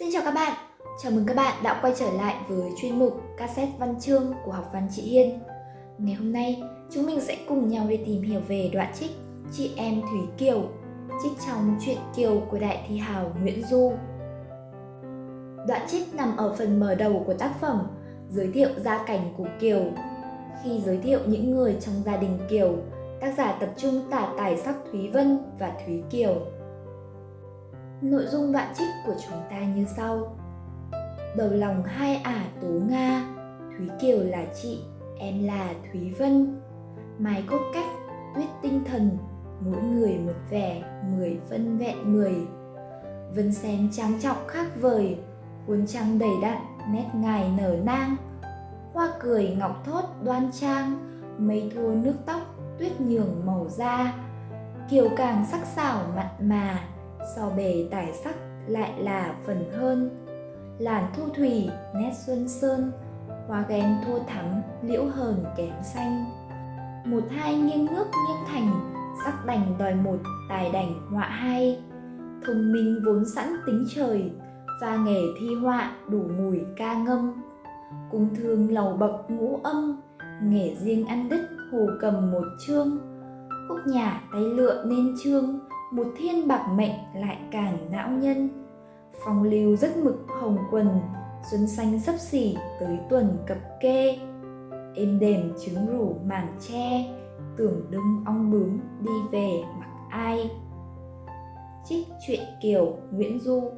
Xin chào các bạn, chào mừng các bạn đã quay trở lại với chuyên mục cassette văn chương của học văn chị Hiên. Ngày hôm nay, chúng mình sẽ cùng nhau đi tìm hiểu về đoạn trích Chị em Thúy Kiều, trích trong truyện Kiều của đại thi hào Nguyễn Du. Đoạn trích nằm ở phần mở đầu của tác phẩm, giới thiệu gia cảnh của Kiều. Khi giới thiệu những người trong gia đình Kiều, tác giả tập trung tả tài sắc Thúy Vân và Thúy Kiều. Nội dung đoạn trích của chúng ta như sau. Đầu lòng hai ả tố Nga, Thúy Kiều là chị, em là Thúy Vân. Mái cốt cách, tuyết tinh thần, mỗi người một vẻ, mười phân vẹn mười. Vân sen trang trọng khác vời, cuốn trăng đầy đặn, nét ngài nở nang. Hoa cười ngọc thốt đoan trang, mây thua nước tóc, tuyết nhường màu da. Kiều càng sắc sảo mặn mà, so bề tài sắc lại là phần hơn. Làn thu thủy, nét xuân sơn, hoa ghen thua thắm, liễu hờn kém xanh. Một hai nghiêng nước nghiêng thành, sắc đành đòi một, tài đành họa hai. Thông minh vốn sẵn tính trời và nghề thi họa đủ mùi ca ngâm. Cung thương lầu bậc ngũ âm, nghề riêng ăn đứt hồ cầm một chương. Khúc nhà tay lựa nên chương một thiên bạc mệnh lại càng não nhân. Phong lưu rất mực hồng quần, xuân xanh sấp xỉ tới tuần cập kê. Êm đềm trứng rủ màn tre, tưởng đông ong bướm đi về mặc ai. Trích truyện kiều nguyễn du